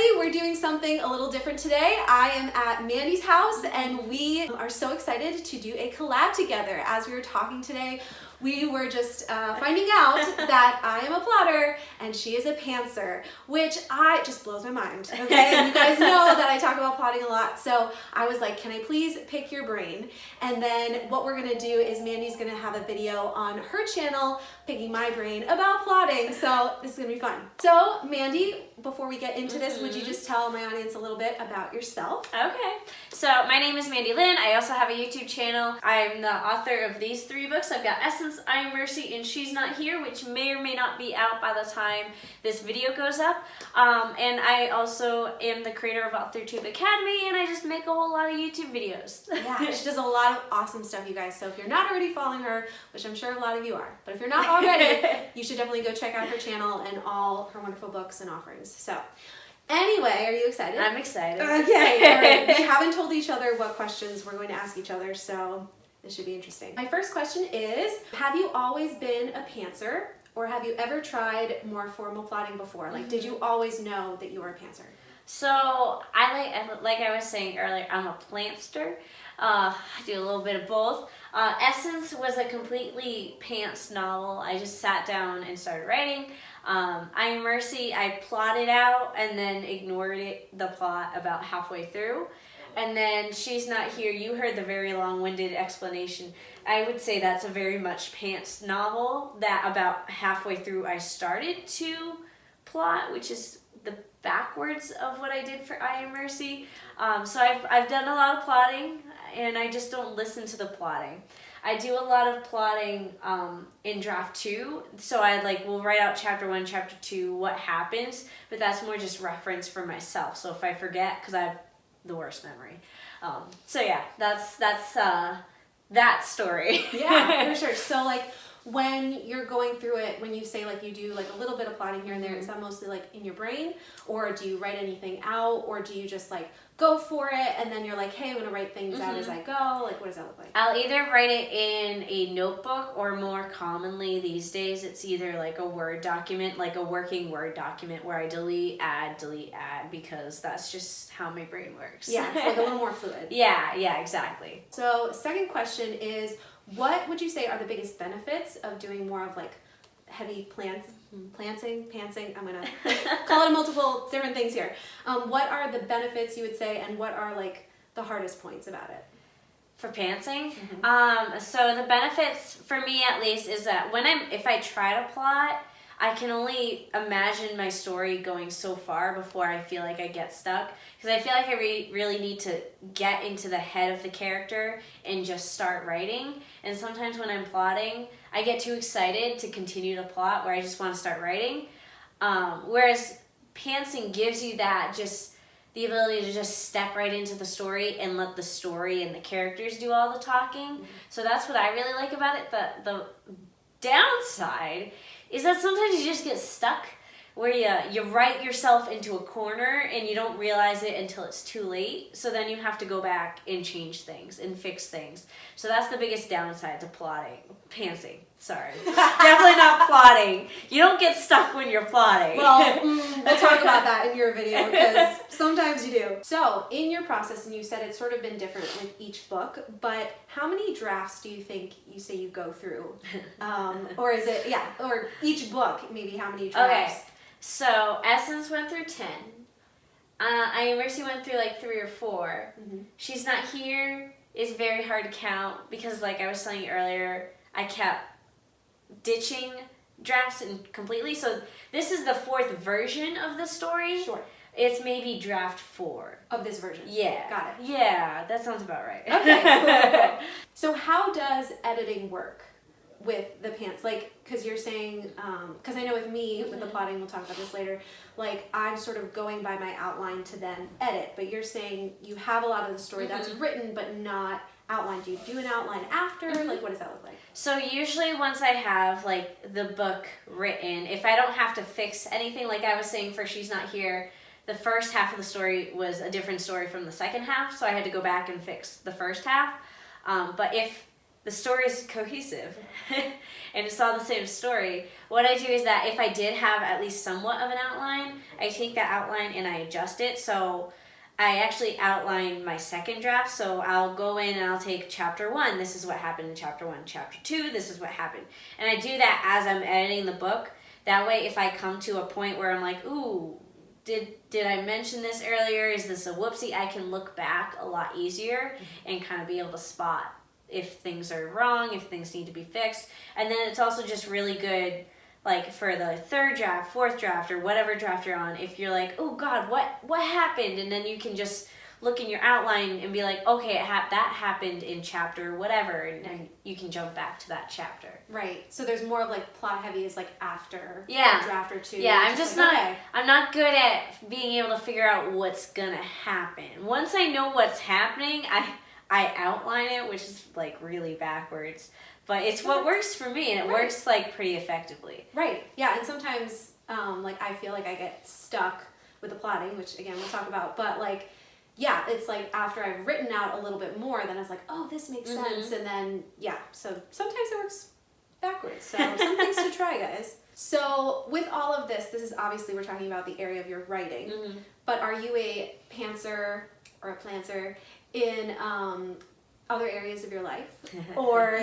everybody. We're doing something a little different today. I am at Mandy's house and we are so excited to do a collab together. As we were talking today, we were just uh, finding out that I am a plotter and she is a pantser, which I just blows my mind, okay? And you guys know that I talk about plotting a lot, so I was like, can I please pick your brain? And then what we're gonna do is Mandy's gonna have a video on her channel picking my brain about plotting, so this is gonna be fun. So Mandy, before we get into this, mm -hmm. would you mm-hmm. just tell my audience a little bit about yourself? Okay, so my name is Mandy Lynn. I also have a YouTube channel. I'm the author of these three books. I've got Essence I Am Mercy and She's Not Here, which may or may not be out by the time this video goes up. Um, and I also am the creator of AuthorTube Academy and I just make a whole lot of YouTube videos. yeah, she does a lot of awesome stuff, you guys. So if you're not already following her, which I'm sure a lot of you are, but if you're not already, you should definitely go check out her channel and all her wonderful books and offerings. So Anyway, are you excited? I'm excited. Okay. we haven't told each other what questions we're going to ask each other, so this should be interesting. My first question is, have you always been a pantser or have you ever tried more formal plotting before? Like, did you mm-hmm. always know that you were a pantser? So I like, like I was saying earlier, I'm a plantster. Uh, I do a little bit of both. Uh, Essence was a completely pants novel. I just sat down and started writing. Um, I Am Mercy, I plotted out and then ignored it, the plot about halfway through. And then She's Not Here, you heard the very long-winded explanation. I would say that's a very much pants novel that about halfway through I started to plot, which is the backwards of what I did for I Am Mercy. Um, so I've, I've done a lot of plotting and I just don't listen to the plotting. I do a lot of plotting um, in draft two. So I like will write out chapter one, chapter two, what happens, but that's more just reference for myself. So if I forget, because I have the worst memory. Um, so yeah, that's that's uh, that story. yeah, for sure. So like when you're going through it, when you say like you do like a little bit of plotting here and there, is that mostly like in your brain or do you write anything out or do you just like go for it and then you're like, hey, I'm gonna write things mm -hmm. out as mm-hmm. I go? Like what does that look like? I'll either write it in a notebook or more commonly these days it's either like a Word document, like a working Word document where I delete, add, delete, add because that's just how my brain works. Yeah, it's like a little more fluid. Yeah, yeah, exactly. So second question is what would you say are the biggest benefits of doing more of like heavy plants, planting, pantsing, I'm gonna call it multiple different things here. Um, what are the benefits you would say and what are like the hardest points about it? For pantsing? Mm -hmm. um, so the benefits for me at least is that when I'm, if I try to plot, I can only imagine my story going so far before I feel like I get stuck. Because I feel like I re really need to get into the head of the character and just start writing. And sometimes when I'm plotting, I get too excited to continue to plot where I just want to start writing. Um, whereas pantsing gives you that just the ability to just step right into the story and let the story and the characters do all the talking. Mm -hmm. So that's what I really like about it. The, the downside is that sometimes you just get stuck where you, you write yourself into a corner and you don't realize it until it's too late. So then you have to go back and change things and fix things. So that's the biggest downside to plotting. Pantsing. Sorry. Definitely not plotting. You don't get stuck when you're plotting. Well, mm, we'll talk about that in your video because sometimes you do. So in your process, and you said it's sort of been different with each book, but how many drafts do you think you say you go through? Um, or is it, yeah, or each book, maybe how many drafts? Okay. So Essence went through 10. Uh, I Mercy went through like three or 4 mm -hmm. She's Not Here is very hard to count because like I was telling you earlier, I kept ditching drafts and completely. So this is the fourth version of the story. Sure. It's maybe draft four. Of this version? Yeah. Got it. Yeah, that sounds about right. Okay, cool. so how does editing work with the pants? Like, because you're saying, because um, I know with me, with the mm-hmm. plotting, we'll talk about this later, like I'm sort of going by my outline to then edit, but you're saying you have a lot of the story mm -hmm. that's written, but not outline? Do you do an outline after? Mm -hmm. Like, what does that look like? So usually once I have like the book written, if I don't have to fix anything, like I was saying for She's Not Here, the first half of the story was a different story from the second half, so I had to go back and fix the first half. Um, but if the story is cohesive and it's all the same story. What I do is that if I did have at least somewhat of an outline, I take that outline and I adjust it. So I actually outline my second draft. So I'll go in and I'll take chapter one. This is what happened in chapter one. Chapter two, this is what happened. And I do that as I'm editing the book. That way, if I come to a point where I'm like, ooh, did did I mention this earlier? Is this a whoopsie? I can look back a lot easier mm-hmm. and kind of be able to spot if things are wrong, if things need to be fixed. And then it's also just really good like for the third draft, fourth draft, or whatever draft you're on, if you're like, oh God, what what happened? And then you can just look in your outline and be like, okay, ha- that happened in chapter whatever, and, and you can jump back to that chapter. Right. So there's more of like plot heavy is like after Yeah. draft or two. Yeah, I'm just like, not. okay. I'm not good at being able to figure out what's gonna happen. Once I know what's happening, I I outline it, which is like really backwards. But it's what works for me, and it Right. works like pretty effectively. Right. Yeah, and sometimes um, like I feel like I get stuck with the plotting, which again we'll talk about, but like yeah, it's like after I've written out a little bit more, then it's like, oh, this makes Mhm. sense, and then yeah. So sometimes it works backwards. So some things to try, guys. So with all of this, this is obviously we're talking about the area of your writing, Mhm. but are you a pantser or a planter in um, other areas of your life? or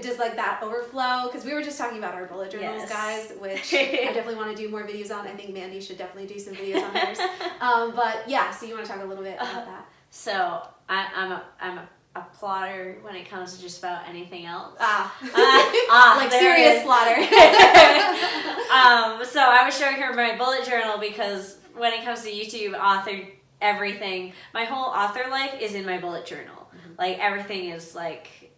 does like that overflow because we were just talking about our bullet journals Yes. guys which i definitely want to do more videos on i think mandy should definitely do some videos on hers um, but yeah so you want to talk a little bit about that So I, I'm a I'm a, a plotter when it comes to just about anything else. ah, ah, like serious plotter um, so I was showing her my bullet journal because when it comes to YouTube, author everything, my whole author life is in my bullet journal. Like everything is like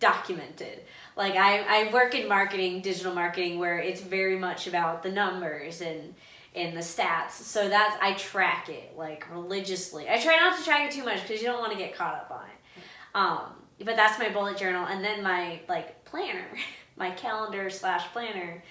documented. Like I, I work in marketing, digital marketing, where it's very much about the numbers and and the stats. So that's I track it like religiously. I try not to track it too much because you don't want to get caught up on it. Um, but that's my bullet journal, and then my like planner, my calendar slash planner.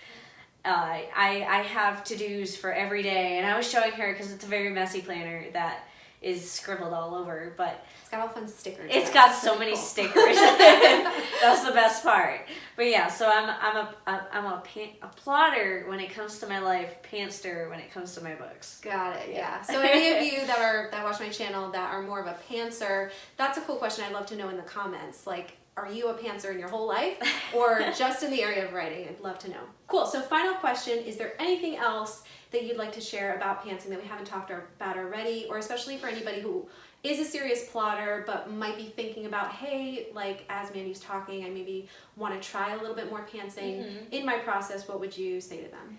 Uh, I I have to dos for every day, and I was showing her because it's a very messy planner that is scribbled all over, but it's got all fun stickers it's got so many cool. stickers. That's the best part. But yeah, so I'm I'm a I'm a, pan, a plotter when it comes to my life, pantster when it comes to my books. Got it. Yeah. Yeah. So any of you that are that watch my channel that are more of a pantser, that's a cool question. I'd love to know in the comments. Like, are you a pantser in your whole life, or just in the area of writing? I'd love to know. Cool. So final question: Is there anything else that you'd like to share about pantsing that we haven't talked about already, or especially for anybody who is a serious plotter but might be thinking about, hey, like as Mandy's talking, I maybe want to try a little bit more pantsing Mhm. in my process. What would you say to them?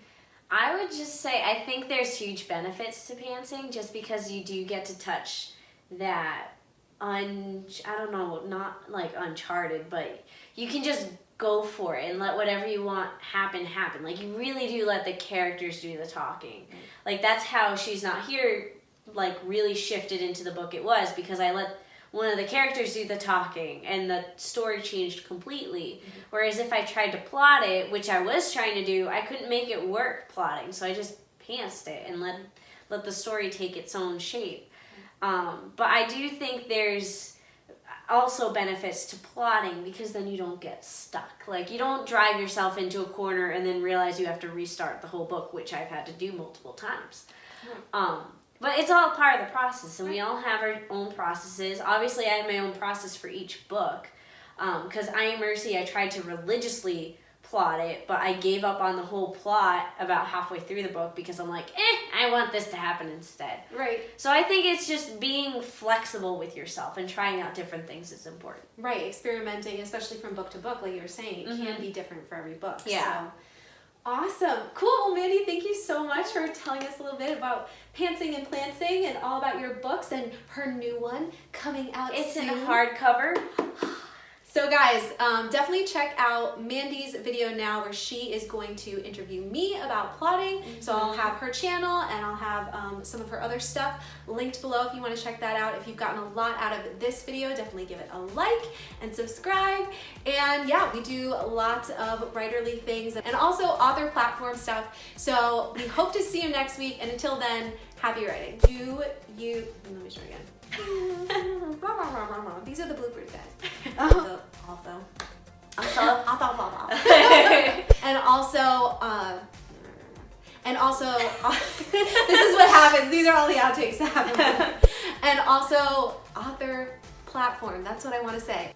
I would just say I think there's huge benefits to pantsing just because you do get to touch that un I don't know, not like uncharted, but you can just go for it and let whatever you want happen happen. Like you really do let the characters do the talking. Mm. Like that's how she's not here like really shifted into the book it was because I let one of the characters do the talking and the story changed completely. Mm-hmm. Whereas if I tried to plot it, which I was trying to do, I couldn't make it work plotting. So I just pantsed it and let let the story take its own shape. Um, but I do think there's also benefits to plotting because then you don't get stuck. Like you don't drive yourself into a corner and then realize you have to restart the whole book, which I've had to do multiple times. Um, but it's all part of the process, and we all have our own processes. Obviously, I have my own process for each book. Because I Am Mercy, I tried to religiously plot it, but I gave up on the whole plot about halfway through the book because I'm like, eh, I want this to happen instead. Right. So I think it's just being flexible with yourself and trying out different things is important. Right, experimenting, especially from book to book, like you were saying, it can Mhm. be different for every book. Yeah. So. Awesome. Cool. Well, Mandy, thank you so much for telling us a little bit about pantsing and plantsing and all about your books and her new one coming out It's soon. in a hardcover. So guys, um, definitely check out Mandy's video now where she is going to interview me about plotting. So I'll have her channel and I'll have um, some of her other stuff linked below if you want to check that out. If you've gotten a lot out of this video, definitely give it a like and subscribe. And yeah, we do lots of writerly things and also author platform stuff. So we hope to see you next week. And until then, happy writing. Do you, let me show again. These are the bloopers, guys. The although. Also, and also, uh, and also, this is what happens. These are all the outtakes that happen. and also, author platform. That's what I want to say.